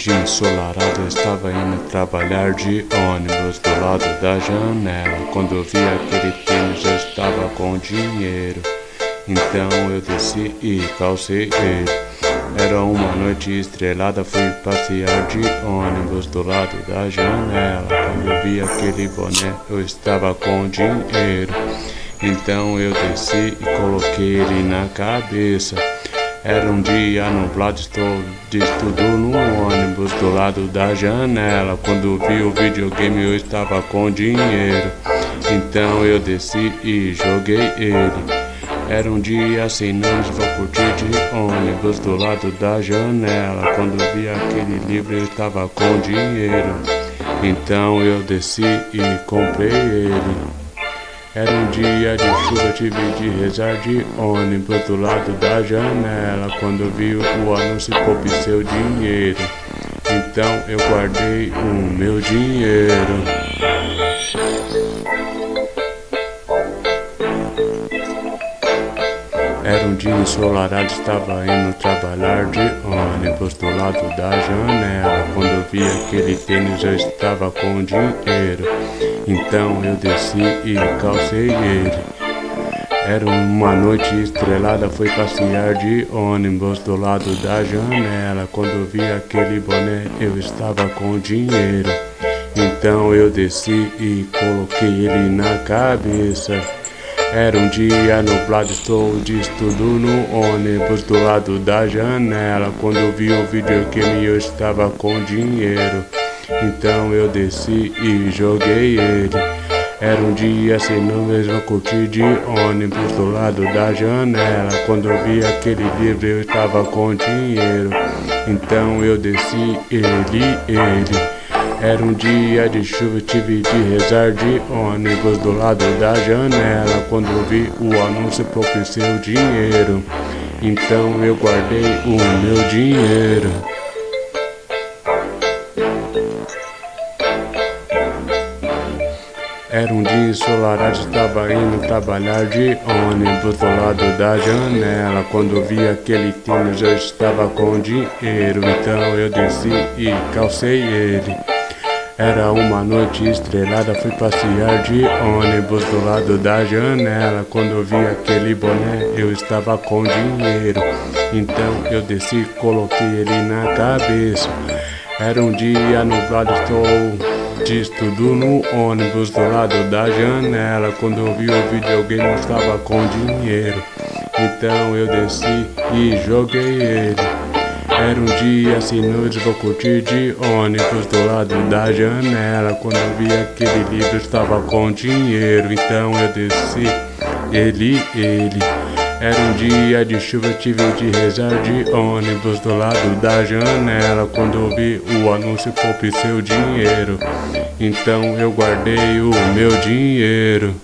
dia ensolarado eu estava indo trabalhar de ônibus do lado da janela. Quando eu vi aquele tênis eu estava com dinheiro. Então eu desci e calcei ele. Era uma noite estrelada, fui passear de ônibus do lado da janela. Quando eu vi aquele boné eu estava com dinheiro. Então eu desci e coloquei ele na cabeça. Era um dia nublado, estou de estudo no ônibus do lado da janela. Quando vi o videogame eu estava com dinheiro. Então eu desci e joguei ele. Era um dia sem nomes, vou curtir de ônibus do lado da janela. Quando vi aquele livro eu estava com dinheiro. Então eu desci e comprei ele. Era um dia de chuva, tive de rezar de ônibus do lado da janela. Quando vi o anúncio, poupe seu dinheiro. Então eu guardei o meu dinheiro. Ensolarado, estava indo trabalhar de ônibus do lado da janela. Quando vi aquele tênis, eu estava com dinheiro. Então eu desci e calcei ele. Era uma noite estrelada, fui passear de ônibus do lado da janela. Quando vi aquele boné, eu estava com dinheiro. Então eu desci e coloquei ele na cabeça. Era um dia nublado, estou de estudo no ônibus do lado da janela. Quando vi o videogame eu estava com dinheiro. Então eu desci e joguei ele. Era um dia sem nuvens, eu curti de ônibus do lado da janela. Quando eu vi aquele livro eu estava com dinheiro. Então eu desci ele, ele. Era um dia de chuva, tive de rezar de ônibus do lado da janela. Quando vi o anúncio, seu dinheiro. Então eu guardei o meu dinheiro. Era um dia ensolarado, estava indo trabalhar de ônibus do lado da janela. Quando vi aquele tênis, eu estava com dinheiro. Então eu desci e calcei ele. Era uma noite estrelada, fui passear de ônibus do lado da janela. Quando vi aquele boné, eu estava com dinheiro. Então eu desci, coloquei ele na cabeça. Era um dia nublado, estou de estudo no ônibus do lado da janela. Quando eu vi o videogame, eu estava com dinheiro. Então eu desci e joguei ele. Era um dia sem noite, vou curtir de ônibus do lado da janela. Quando eu vi aquele livro, estava com dinheiro, então eu desci. Ele, ele. Era um dia de chuva, tive de rezar de ônibus do lado da janela. Quando eu vi o anúncio, poupe seu dinheiro. Então eu guardei o meu dinheiro.